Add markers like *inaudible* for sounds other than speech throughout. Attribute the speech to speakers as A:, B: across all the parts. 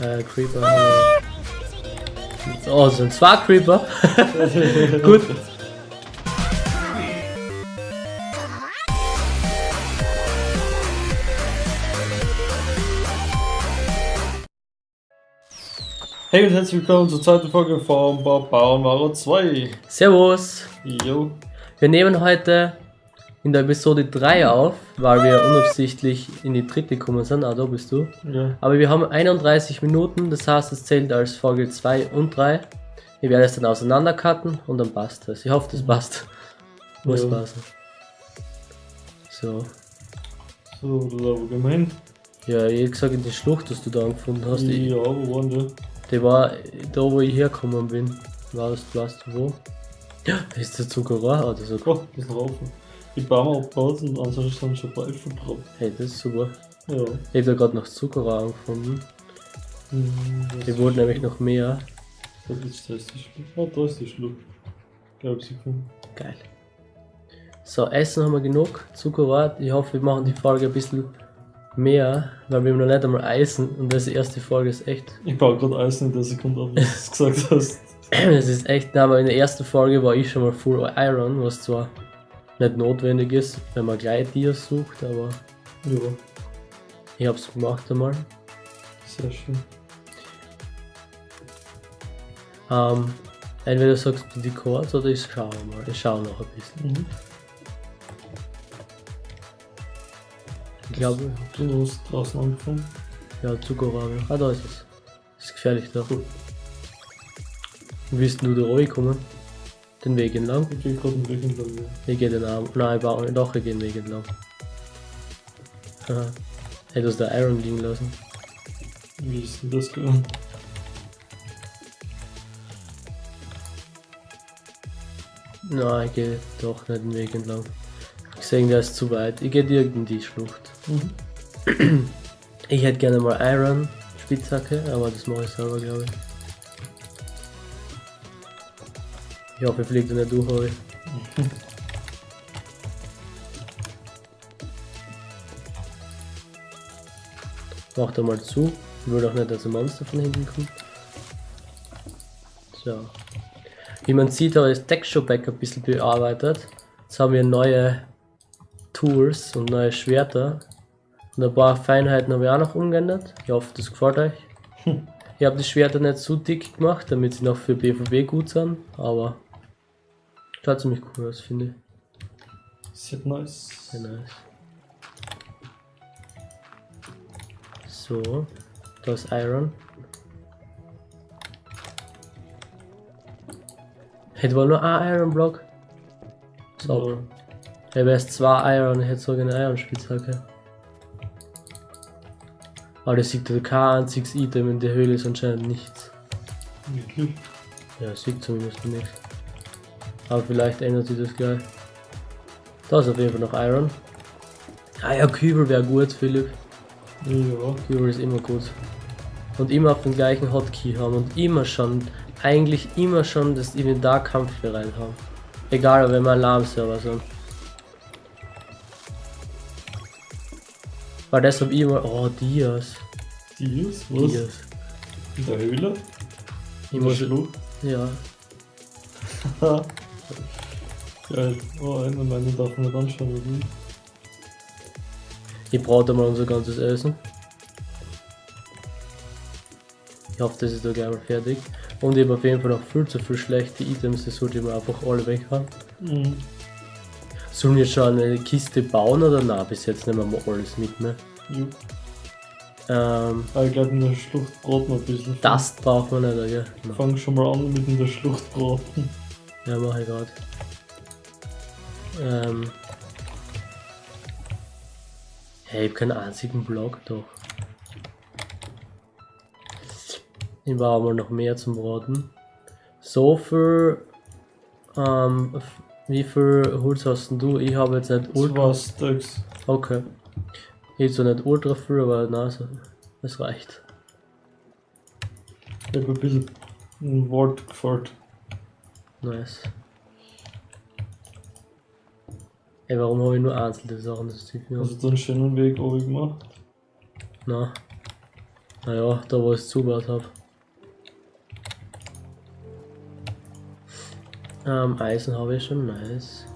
A: Äh, Creeper. Oh, es sind zwei Creeper. *laughs* Gut.
B: Hey und herzlich willkommen zur zweiten Folge von Bob Bauernware 2.
A: Servus.
B: Jo.
A: Wir nehmen heute in der Episode 3 auf, weil wir unabsichtlich in die dritte gekommen sind. Ah, da bist du.
B: Ja.
A: Aber wir haben 31 Minuten, das heißt, es zählt als Folge 2 und 3. Wir werden es dann auseinandercutten und dann passt es. Ich hoffe, das passt. Muss
B: Ja.
A: passen. So.
B: So, das ist aber gemein.
A: Ja, ich hab gesagt, in die Schlucht, dass du da angefunden hast, die,
B: Ja, wo waren die?
A: die war da, wo ich hergekommen bin. Weißt, weißt du wo? Ja, da ist der Zuckerrohr oder so.
B: Oh, das ist noch offen. Die Bäume und ansonsten sind schon Teufel drauf.
A: Hey, das ist super.
B: Ja.
A: Ich habe da gerade noch Zuckerrohr angefunden.
B: Hm,
A: Die wurden nämlich noch mehr.
B: Da ist das die Schlucht. Ah, da ist die Schlucht. Glaub sie gefunden.
A: Geil. So, Essen haben wir genug. Zuckerrohr. Ich hoffe, wir machen die Folge ein bisschen mehr, weil wir haben noch nicht einmal Eisen und das erste Folge ist echt. *laughs*
B: Ich baue gerade Eisen in der Sekunde ab, was du gesagt hast.
A: Es ist echt, na, aber in der ersten Folge war ich schon mal Full Iron, was zwar nicht notwendig ist, wenn man gleich Dias sucht, aber
B: Ja,
A: ich hab's gemacht einmal.
B: sehr schön.
A: Ähm, entweder sagst du die Chords oder ich schaue mal. Ich schaue noch ein bisschen.
B: Mhm.
A: Ich glaube,
B: Du hast draußen angefangen.
A: ja, Zuckerrohr. Ah, da ist es. Ist gefährlich da. Wie bist du da reingekommen? Den Weg entlang?
B: Ich gehe gerade einen Weg entlang. ja.
A: Ich gehe den Arm. Nein, ich baue doch, ich gehe den Weg entlang. Haha. Du hast da Iron liegen lassen.
B: Wie ist denn das gegangen?
A: Nein, ich gehe doch nicht den Weg entlang. Ich sehe, der ist zu weit. Ich gehe direkt in die Schlucht.
B: Mhm.
A: Ich hätte gerne mal Iron Spitzhacke, aber das mache ich selber, glaube ich. Ich hoffe, fliege da nicht durch, heute. *laughs* Mach da mal zu. Ich will doch nicht, dass ein Monster von hinten kommt. So. Wie man sieht, habe ich das Texture Pack ein bisschen bearbeitet. Jetzt haben wir neue Tools und neue Schwerter. Und ein paar Feinheiten habe ich auch noch umgeändert. Ich hoffe, das gefällt euch. *laughs* Ich habe die Schwerter nicht zu dick gemacht, damit sie noch für BVB gut sind, aber schaut ziemlich cool aus, finde ich.
B: Sehr nice.
A: Sehr nice. So, da ist Iron. Hätte wohl nur ein Iron Block. So, ich habe erst zwei Iron, ich hätte sogar eine Iron Spitzhacke. Aber das sieht kein einziges Item in der Höhle ist anscheinend nichts.
B: Wirklich?
A: Ja, sieht zumindest nichts. Aber vielleicht ändert sich das gleich. Da ist auf jeden Fall noch Iron. Ah ja, Kübel wäre gut, Philipp.
B: Ja.
A: Kübel ist immer gut. Und immer auf den gleichen Hotkey haben und immer schon, eigentlich immer schon das Inventar kampfbereit haben. Egal, ob wir mal Alarmserver sind. Weil das hab ich immer, oh, Dias.
B: Die ist? Was?
A: Dias.
B: In der Höhle? In
A: muss,
B: Schlucht?
A: ja, *laughs*
B: Geil. Oh, einen meinen darf man nicht anschauen, oder?
A: Ich brauche mal unser ganzes Essen. Ich hoffe, das ist da gleich mal fertig. Und ich habe auf jeden Fall noch viel zu viel schlechte Items, das sollte ich mir einfach alle weghauen.
B: Mhm.
A: Sollen wir schon eine Kiste bauen oder na? Bis jetzt nehmen wir alles mit, ne?
B: Jo.
A: Ähm,
B: Aber ich glaube, in der Schlucht braten wir ein bisschen.
A: das braucht man nicht? Na,
B: Fang schon mal an mit in der Schlucht braten.
A: ja, mach ich gerade. Ähm. Hey, ich hab keinen einzigen Block, doch. Ich brauche mal noch mehr zum Braten. So viel. Ähm, wie viel Holz hast denn du? Ich habe jetzt nicht ultra.
B: Zwei Stacks.
A: Okay. Ich hab zwar nicht ultra viel, aber so, das reicht.
B: Ich habe ein bisschen ein Wort gefällt.
A: Nice. Ey, warum habe ich nur einzelne Sachen? Das sieht mir
B: Also so einen schönen Weg oben gemacht.
A: Na. Naja, da wo ich es zugebaut habe. Ähm, Eisen habe ich schon, nice.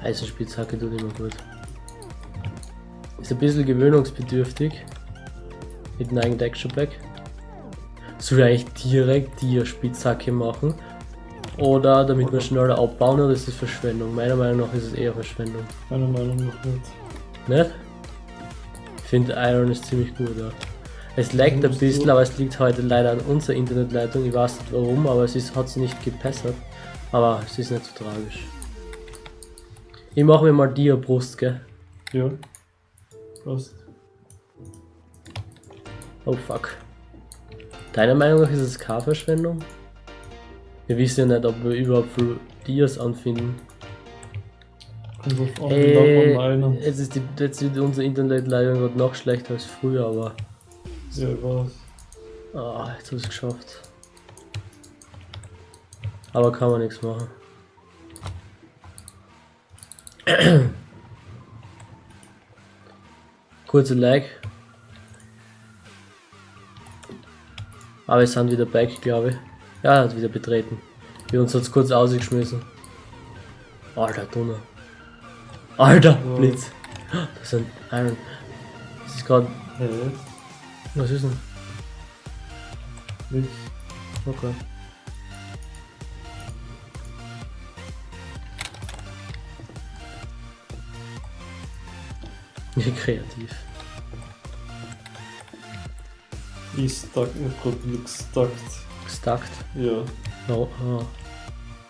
A: Eisenspitzhacke tut immer gut. Ist ein bisschen gewöhnungsbedürftig. Mit einem eigenen Texture Pack. Soll ich eigentlich direkt die Spitzhacke machen? Oder damit wir schneller abbauen oder ist das Verschwendung? Meiner Meinung nach ist es eher Verschwendung.
B: Meiner Meinung nach nicht.
A: Nicht? Ich finde Iron ist ziemlich gut, ja. Es laggt ein bisschen, aber es liegt heute leider an unserer Internetleitung. Ich weiß nicht warum, aber es ist, hat sie nicht gepessert. Aber es ist nicht so tragisch. Ich mache mir mal die Brust, gell?
B: Ja. Passt.
A: Oh fuck. Deiner Meinung nach ist es keine Verschwendung? Wir wissen ja nicht, ob wir überhaupt für Dias anfinden.
B: Kommt auf
A: Äh,
B: meinen.
A: jetzt ist, die, jetzt ist unsere Internetleitung gerade noch schlechter als früher, aber.
B: Ja, weiß.
A: Ah, jetzt habe ich es geschafft. Aber kann man nichts machen. *clears throat* Kurze Lag. Aber wir sind wieder back, glaube ich. Ja, er hat wieder betreten. Wir uns hat's kurz ausgeschmissen. Alter, Donner. Alter,
B: Ja.
A: Blitz. Das sind Iron. Das ist gerade.
B: Hä?
A: Was ist denn?
B: Nix.
A: Okay. Ja, *laughs* kreativ.
B: Ich stuck, ich hab grad wieder gestuckt.
A: Gestackt.
B: Ja.
A: No, ah.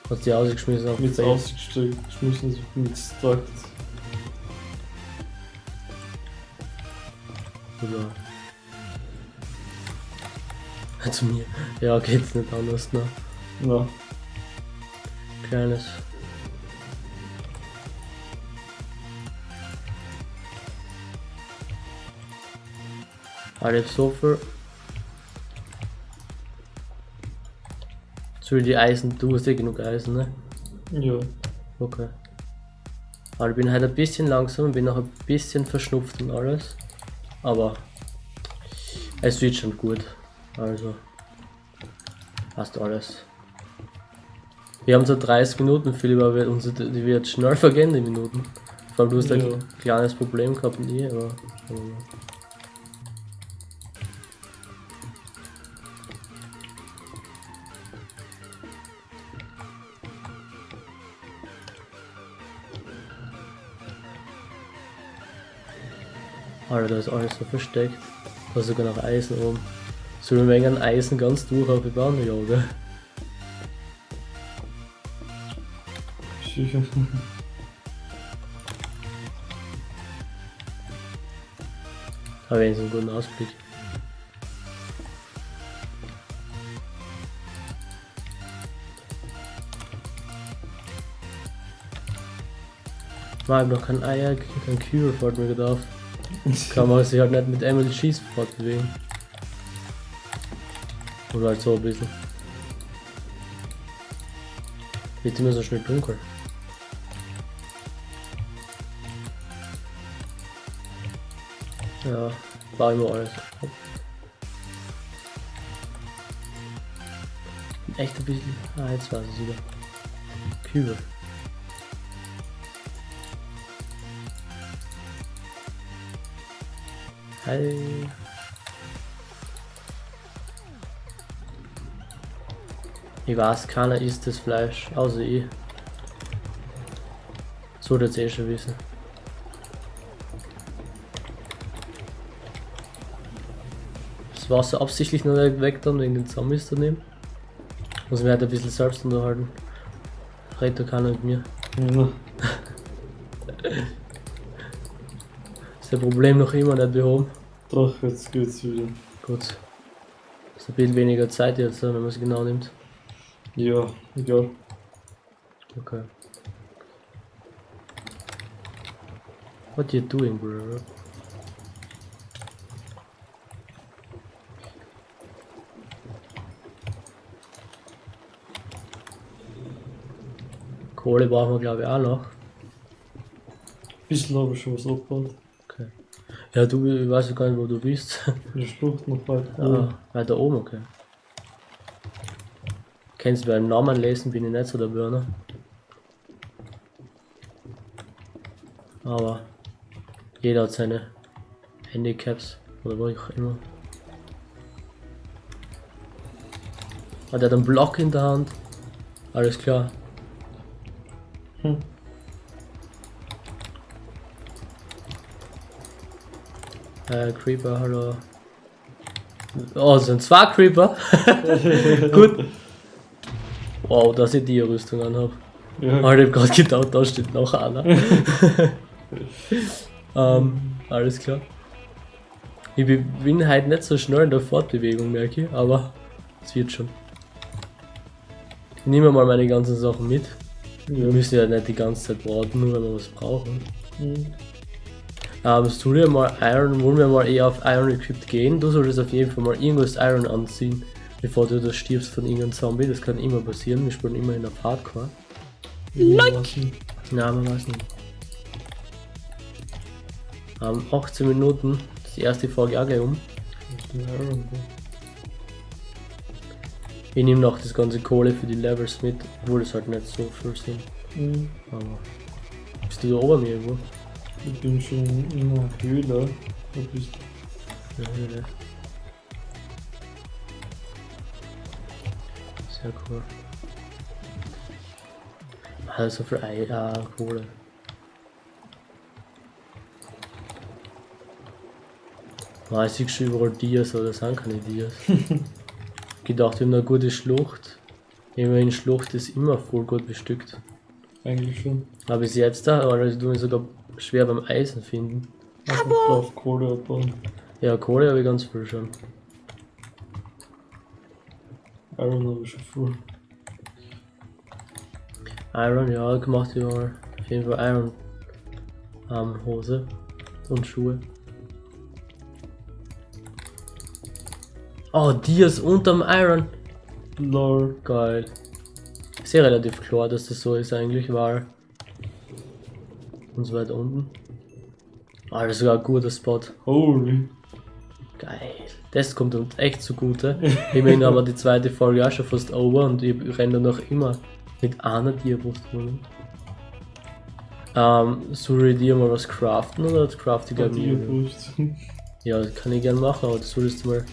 A: Hast die ausgeschmissen auf
B: Mit
A: Base.
B: ausgesteckt, geschmissen, so mit gestuckt.
A: Oder. Zu mir. Ja, geht's nicht anders, ne?
B: Na,
A: Kleines. Ich hab so viel. Soll die Eisen, du hast eh genug Eisen, ne?
B: ja.
A: Okay. Aber ich bin halt ein bisschen langsam und bin noch ein bisschen verschnupft und alles. Aber es wird schon gut. Also passt alles. Wir haben so 30 Minuten, Philipp, aber die wird schnell vergehen, die Minuten. Vor allem du hast
B: Ja.
A: ein kleines Problem gehabt ich, aber. aber Alter, da ist alles so versteckt. Da ist sogar noch Eisen oben. Sollen wir wegen Eisen ganz durch auf die Bahn? Ja, gell?
B: Sicher. *laughs*
A: Aber wenigstens einen guten Ausblick. Man, ich hab noch kein Eier, kein Cure, fällt mir auf. Kann man sich halt nicht mit Emily Schieß fortbewegen. Oder halt so ein bisschen. Wird immer so schnell dunkel. Ja, war immer alles. Echt ein bisschen. Ah, jetzt war es wieder. Kübel. Hi. Ich weiß, keiner isst das Fleisch, außer ich. So das eh schon wissen. Das Wasser absichtlich noch nicht weg dann wegen den Zombies daneben. Muss mir halt ein bisschen selbst unterhalten. Redet da keiner mit mir.
B: Ja.
A: Das Problem noch immer nicht behoben?
B: Doch, jetzt geht's wieder.
A: Gut. Ist ein bisschen weniger Zeit jetzt, wenn man es genau nimmt.
B: Ja, egal.
A: Okay. What you doing, bro? Kohle brauchen wir glaube ich auch noch.
B: bisschen habe ich schon was abgebaut.
A: Ja, du, ich weiß gar nicht, wo du bist. *laughs*
B: Der Schlucht noch weiter.
A: Ah, weiter oben, okay. Kennst du beim Namen lesen, bin ich nicht so der Burner. Aber jeder hat seine Handicaps oder was auch immer. Hat er hat einen Block in der Hand? Alles klar.
B: Hm.
A: Äh, Creeper, hallo. Oh, sind zwei Creeper. *laughs* Gut. Wow, dass ich die Rüstung anhab.
B: Ja,
A: Aber ich hab gerade gedacht, da steht noch einer. *laughs* ähm, alles klar. Ich bin halt nicht so schnell in der Fortbewegung, merke ich, aber es wird schon. Ich nehme mal meine ganzen Sachen mit. Wir müssen ja nicht die ganze Zeit warten, nur wenn wir was brauchen.
B: Hm.
A: Ähm, soll wir mal Iron, wollen wir mal eher auf Iron Equipped gehen? Du solltest auf jeden Fall mal irgendwas Iron anziehen, bevor du da stirbst von irgendeinem Zombie. Das kann immer passieren. Wir spielen immer in der Hardcore.
B: Like!
A: Na, man weiß nicht. Ähm, 18 Minuten, das ist die erste Folge auch gleich um. Ich nehme noch das ganze Kohle für die Levels mit, obwohl es halt nicht so viel sind.
B: Hm.
A: Aber. Bist du da oben irgendwo?
B: Ich bin schon in einer Höhle. Da bist
A: Ja, ja, ja. Sehr cool. Also für Ei, ah, Kohle. Ah, ich sehe schon überall Dias, aber das sind keine Dias. gedacht, wir haben eine gute Schlucht. Immerhin, Schlucht ist immer voll gut bestückt.
B: eigentlich schon.
A: Aber bis jetzt da, aber ich tue mich sogar schwer beim Eisen finden.
B: Auf Kohle abbauen.
A: Ja, Kohle habe ich ganz viel schon.
B: Iron habe ich schon voll.
A: Iron, ja, gemacht überall. Auf jeden Fall Iron. Ähm, Hose und Schuhe. Oh, Dias unterm Iron.
B: Lol.
A: Geil. Ist ja relativ klar, dass das so ist eigentlich, weil. Und so weit unten. Ah, das ist sogar ein guter Spot.
B: Holy.
A: Geil. Das kommt uns echt zugute. Immerhin haben wir die zweite Folge auch schon fast over und ich renne noch immer mit einer Tierbrust rum. Ähm, soll ich dir mal was craften oder craft ich gerne. Ja, das kann ich gerne machen, aber das solltest du mal.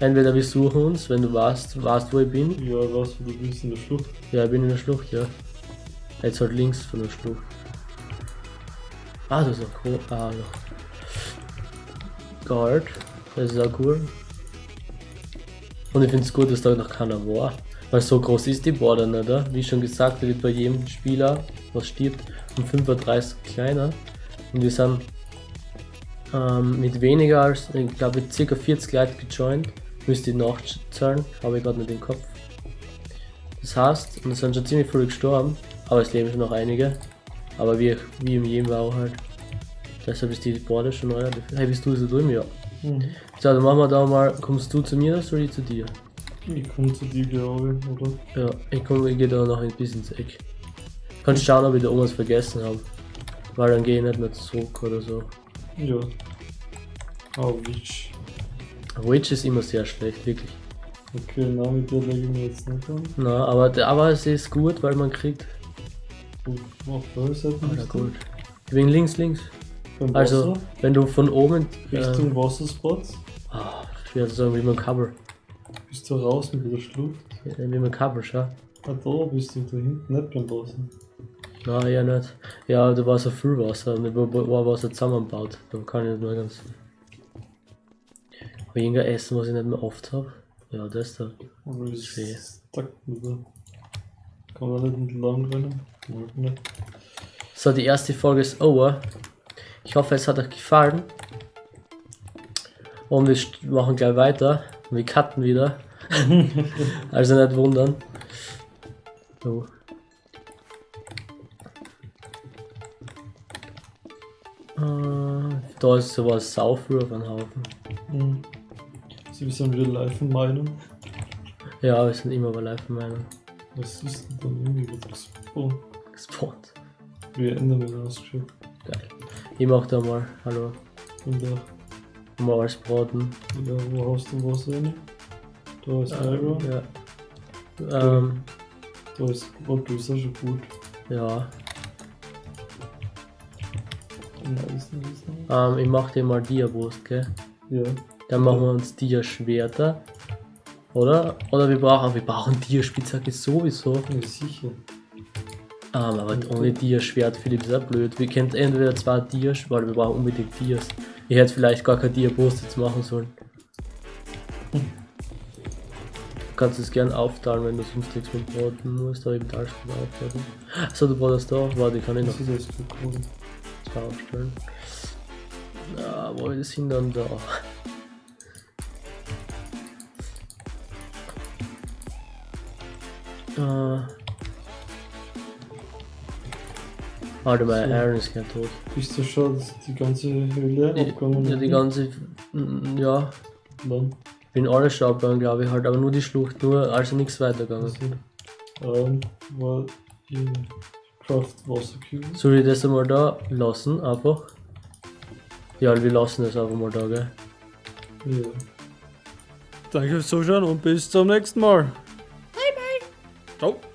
A: Entweder wir suchen uns, wenn du weißt, weißt wo ich bin.
B: Ja, was du bist in der Schlucht.
A: Ja, ich bin in der Schlucht, ja. Jetzt halt links von der Schlucht. Ah, das ist auch cool. Ah, noch. Guard. Das ist auch cool. Und ich finde es gut, dass da noch keiner war. Weil so groß ist die Border nicht, oder? Wie schon gesagt, wird bei jedem Spieler, was stirbt, um 35 kleiner. Und wir sind ähm, mit weniger als, ich glaube, ca. 40 Leute gejoint. Müsste ich nachzahlen, habe ich gerade nicht im Kopf. Das heißt, und es sind schon ziemlich viele gestorben, aber es leben schon noch einige. Aber wie, wie im jedem war auch halt. Deshalb ist die Border schon relativ. Hey, bist du so drüben? Ja.
B: Mhm.
A: So, dann machen wir da mal. Kommst du zu mir oder soll ich zu dir?
B: Ich komme zu dir, glaube ich, oder?
A: Ja, ich komme, ich gehe da noch ein bisschen ins Eck. Kannst schauen, ob ich da irgendwas vergessen habe. Weil dann gehe ich nicht mehr zurück oder so.
B: Ja. Oh, Witch.
A: Witch ist immer sehr schlecht, wirklich.
B: Okay, na, mit der lege ich mir jetzt nicht an.
A: Na, aber, der- aber es ist gut, weil man kriegt.
B: Gut, auf der Seite bist du.
A: gut. Wegen links, links.
B: Beim
A: Also,
B: Wasser,
A: wenn du von oben.
B: Richtung Wasserspot,
A: ah, schwer zu sagen, wie man Cover.
B: bist du raus mit der Schlucht.
A: Ja, Wie man Cover, schau.
B: Ah, da bist du da hinten, nicht beim Wasser.
A: Nein, ja nicht. Ja, da war so viel Wasser und da war Wasser zusammengebaut. Da kann ich nicht mehr ganz. Aber irgendein Essen, was ich nicht mehr oft habe. Ja, das da.
B: Aber ist mit der. Kann man nicht entlang rennen?
A: So, die erste Folge ist over. Ich hoffe, es hat euch gefallen. Und wir machen gleich weiter. Wir cutten wieder. *laughs* also nicht wundern. So. Äh, Da ist sowas Saufür auf einem Haufen.
B: Mhm. Sie sind wieder live in meinem.
A: Ja, wir sind immer bei live in meiner
B: Was ist denn dann irgendwie wird gespawnt?
A: Gespawnt.
B: Wir ändern das Schiff.
A: Geil. Ich mach da mal, hallo,
B: Und da,
A: mal alles braten.
B: ja, wo hast du Wasser rein? Da ist Iron,
A: Ja. Ähm,
B: da ist, du ist auch schon gut.
A: ja.
B: Nice, nice, nice.
A: Ähm, ich mach dir mal Dia-Brust, gell?
B: Ja,
A: Dann machen wir uns Dia-Schwerter. Oder? Oder wir brauchen, wir brauchen Dia-Spitzhacke sowieso.
B: ja, sicher.
A: Ähm, aber ohne Dia-Schwert Philipp ist auch blöd. Wir können entweder zwei Dias, weil wir brauchen unbedingt Dias. Ich hätte vielleicht gar kein Dia-Brust jetzt machen sollen. Du kannst es gern aufteilen, wenn du sonst nichts mehr braten musst, aber ich will alles gut aufladen. So, du bratest da? Warte, kann ich noch
B: Das ist
A: zwei aufstellen. Ja, wo ist hin dann da? Äh. Warte mal,
B: So.
A: Aaron ist ja tot.
B: Bist du schon, dass die ganze Höhle abgegangen
A: ja, die ganze. mm, Ja,
B: Nein.
A: bin alles schon abgegangen, glaube ich halt, aber nur die Schlucht, nur, also nichts weitergegangen.
B: Also, ähm, war ihr Craft Wasserkübel.
A: Soll ich das einmal da lassen, einfach? Ja, wir lassen das einfach mal da, gell?
B: Ja. Danke fürs Zuschauen und bis zum nächsten Mal. Bye bye. Ciao.